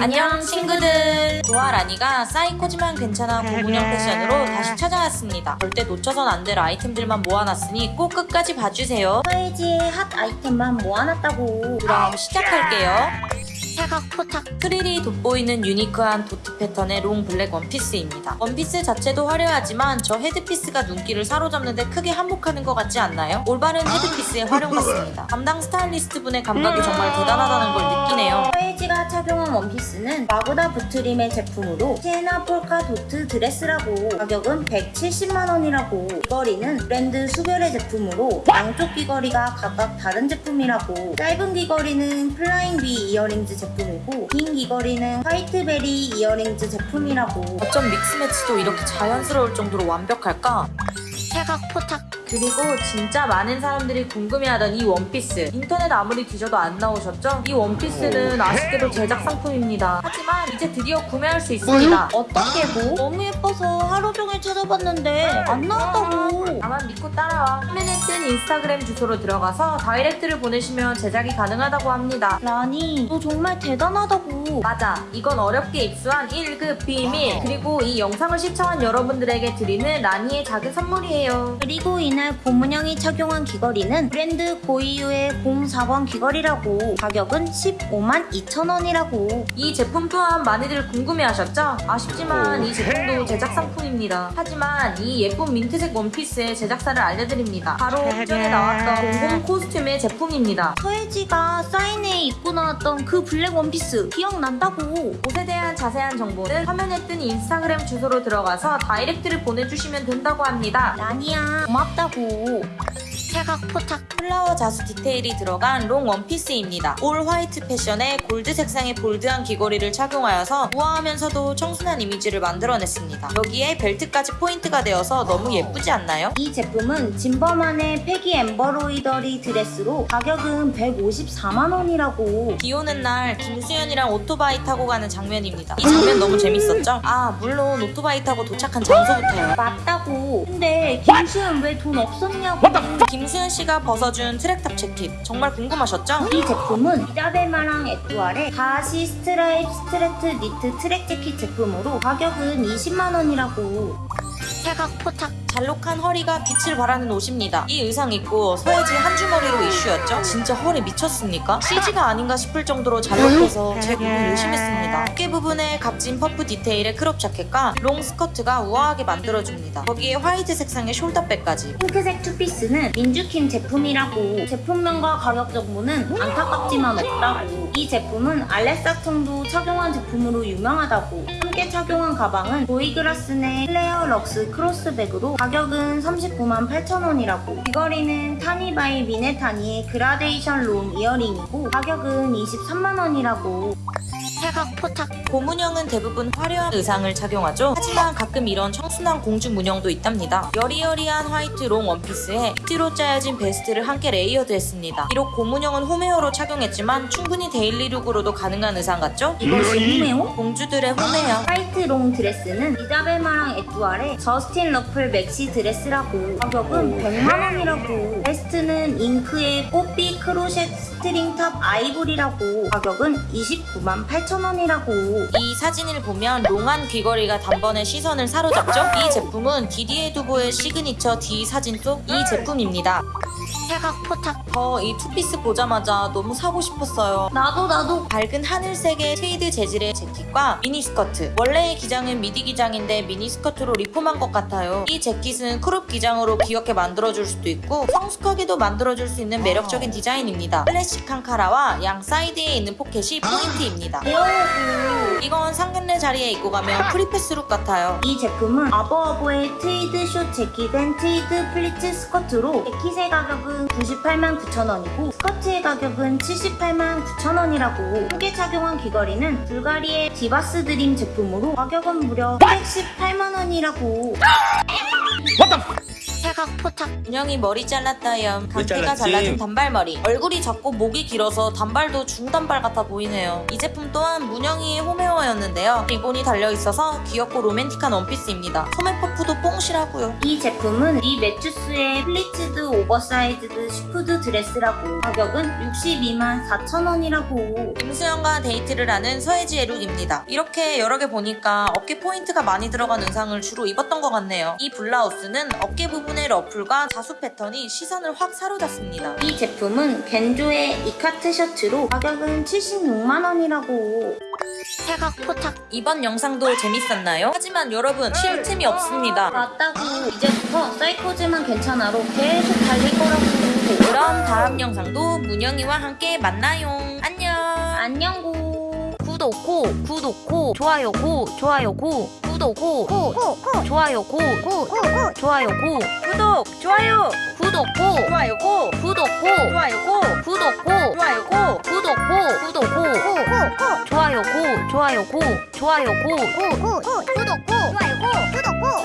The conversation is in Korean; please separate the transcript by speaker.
Speaker 1: 안녕 친구들 좋아 라니가 사이코지만 괜찮아 고문영 패션으로 다시 찾아왔습니다 절대 놓쳐선 안 될 아이템들만 모아놨으니 꼭 끝까지 봐주세요
Speaker 2: 서예지의 핫 아이템만 모아놨다고
Speaker 1: 그럼 시작할게요
Speaker 2: 사각 포착
Speaker 1: 프릴이 돋보이는 유니크한 도트 패턴의 long 블랙 원피스입니다. 원피스 자체도 화려하지만 저 headpiece가 눈길을 사로잡는데 크게 한몫하는 것 같지 않나요? 올바른 headpiece의 활용 같습니다. 담당 스타일리스트 분의 감각이 정말 대단하다는 걸 느끼네요.
Speaker 2: 서예지가 착용한 원피스는 마그다 부트림의 제품으로 Sienna polka dot dress라고. 가격은 170만원이라고. 귀걸이는 브랜드 수별의 제품으로 양쪽 귀걸이가 각각 다른 제품이라고. 짧은 귀걸이는 flying bee earrings 제품이고 긴 귀걸이는 white berry earrings 제품이라고.
Speaker 1: 어쩜 mix match도 이렇게 자연스러울 정도로 완벽할까?
Speaker 2: 사각 포착
Speaker 1: 그리고 진짜 많은 사람들이 궁금해하던 이 원피스. 인터넷 아무리 뒤져도 안 나오셨죠? 이 원피스는 아쉽게도 제작 상품입니다. 하지만 이제 드디어 구매할 수 있습니다.
Speaker 2: 어떻게 뭐? 너무 예뻐서 하루 종일 찾아봤는데 안 나왔다고.
Speaker 1: 나만 믿고 따라와. 화면에 뜬 인스타그램 주소로 들어가서 다이렉트를 보내시면 제작이 가능하다고 합니다.
Speaker 2: 라니 너 정말 대단하다고
Speaker 1: 맞아. 이건 어렵게 입수한 1급 비밀. 그리고 이 영상을 시청한 여러분들에게 드리는 라니의 작은 선물이에요.
Speaker 2: 그리고 이날 고문영이 착용한 귀걸이는 브랜드 고이유의 04번 귀걸이라고. 가격은 15만 2천원이라고.
Speaker 1: 이 제품 또한 많이들 궁금해하셨죠? 아쉽지만 이 제품도 제작 상품입니다. 하지만 이 예쁜 민트색 원피스의 제작사를 알려드립니다. 바로 전에 나왔던 공공 코스튬의 제품입니다.
Speaker 2: 서예지가 사인회에 입고 나왔던 그 블랙 원피스. 기억 난다고.
Speaker 1: 옷에 대한 자세한 정보는 화면에 뜬 인스타그램 주소로 들어가서 다이렉트를 보내주시면 된다고 합니다.
Speaker 2: 라니야. 고맙다고 사각 포착
Speaker 1: flower 자수 디테일이 들어간 long 원피스입니다. all white 패션에 골드 색상의 bold한 귀걸이를 착용하여서 우아하면서도 청순한 이미지를 만들어냈습니다. 여기에 벨트까지 포인트가 되어서 너무 예쁘지 않나요?
Speaker 2: 이 제품은 진버만의 Peggy embroidery dress로 가격은 154만원이라고
Speaker 1: 비 오는 날 김수현이랑 오토바이 타고 가는 장면입니다. 이 장면 너무 재밌었죠? 아 물론 오토바이 타고 도착한 장소부터요.
Speaker 2: 맞다고 근데 김수현 왜 돈 없었냐고
Speaker 1: 김 수현 씨가 벗어준 track top 재킷 정말 궁금하셨죠?
Speaker 2: 이 제품은 이자벨마랑 에뚜알의 가시 stripe stretch knit track jacket 제품으로 가격은 20만원이라고 사각 포착
Speaker 1: 잘록한 허리가 빛을 발하는 옷입니다. 이 의상 입고 서예지 한 줌 허리로 이슈였죠? 진짜 허리 미쳤습니까? CG가 아닌가 싶을 정도로 잘록해서 제 눈을 의심했습니다. 어깨 부분에 각진 퍼프 디테일의 crop 자켓과 long 스커트가 우아하게 만들어줍니다. 거기에 화이트 색상의 숄더백까지
Speaker 2: 핑크색 투피스는 민주킴 제품이라고 제품명과 가격 정보는 안타깝지만 없다고 이 제품은 알렉사청도 착용한 제품으로 유명하다고 함께 착용한 가방은 보이그라스네 Claire luxe 크로스백으로 가격은 39만 8천원이라고. 귀걸이는 타니바이 미네타니의 gradation long earring이고 가격은 23만원이라고. 사각 포착
Speaker 1: 고문영은 대부분 화려한 의상을 착용하죠. 하지만 가끔 이런 청순한 공주 문영도 있답니다. 여리여리한 화이트 long 원피스에 니트로 짜여진 베스트를 함께 layered했습니다. 비록 고문영은 홈웨어로 착용했지만 충분히 daily look으로도 가능한 의상 같죠?
Speaker 2: 이것이 홈웨어?
Speaker 1: 공주들의 홈웨어.
Speaker 2: 화이트 long 드레스는 이자벨마랑 에뚜알의 Justine ruffle maxi dress라고 가격은 100만원이라고 베스트는 잉크의 poppy crochet string top ivory라고 가격은 29만 8천원이라고
Speaker 1: 이 사진을 보면 long한 귀걸이가 단번에 시선을 사로잡죠? 이 제품은 디디에 두보의 signature D 사진 속 이 제품입니다.
Speaker 2: 포착.
Speaker 1: 저 이 투피스 보자마자 너무 사고 싶었어요.
Speaker 2: 나도 나도.
Speaker 1: 밝은 하늘색의 트위드 재질의 재킷과 미니스커트. 원래의 기장은 미디 기장인데 미니스커트로 리폼한 것 같아요. 이 재킷은 crop 기장으로 귀엽게 만들어줄 수도 있고 성숙하게도 만들어줄 수 있는 매력적인 디자인입니다. 클래식한 카라와 양 사이드에 있는 포켓이 포인트입니다.
Speaker 2: 배워야고
Speaker 1: 이건 상견례 자리에 입고 가면 free pass look 같아요.
Speaker 2: 이 제품은 아버아버의 tweed short jacket and tweed pleats skirt로 재킷의 가격은 98만 9천원이고 스커트의 가격은 78만 9천원이라고 함께 착용한 귀걸이는 불가리의 Divas' Dream 제품으로 가격은 무려 118만원이라고 사각 포착.
Speaker 1: 문영이 머리 잘랐다염.
Speaker 3: 왜
Speaker 1: 강태가? 잘라준 단발머리. 얼굴이 작고 목이 길어서 단발도 중단발 같아 보이네요. 이 제품 또한 문영이의 홈웨어였는데요. 리본이 달려있어서 귀엽고 로맨틱한 원피스입니다. 소매 퍼프도 뽕실하고요.
Speaker 2: 이 제품은 이 매추스의 pleated oversized chiffon dress라고 가격은 62만 4천원이라고.
Speaker 1: 김수현과 데이트를 하는 서예지의 look입니다. 이렇게 여러 개 보니까 어깨 포인트가 많이 들어간 의상을 주로 입었던 것 같네요. 이 블라우스는 어깨 부분 의 ruffle과 자수 패턴이 시선을 확 사로잡습니다.
Speaker 2: 이 제품은 겐조의 ikat shirt로 가격은 76만원이라고. 사각 포착.
Speaker 1: 이번 영상도 재밌었나요? 하지만 여러분 쉴 틈이 없습니다.
Speaker 2: 맞다고. 이제부터 사이코지만 괜찮아로 계속 달릴 거라고.
Speaker 1: 그럼 다음 영상도 문영이와 함께 만나요. 안녕.
Speaker 2: 안녕 고
Speaker 4: 구독 고 구독 고 좋아요 고 좋아요 고 구독고 좋아요고 좋아요 고
Speaker 1: 구독, 좋아요,
Speaker 4: 구독 고
Speaker 1: 좋아요 고,
Speaker 4: 구독 고
Speaker 1: 좋아요 고,
Speaker 4: 구독 고
Speaker 1: 좋아요 고.
Speaker 4: 구독 고 구독 고 좋아요 고 좋아요 고 좋아요 고
Speaker 5: 구독, 좋아요, 구독.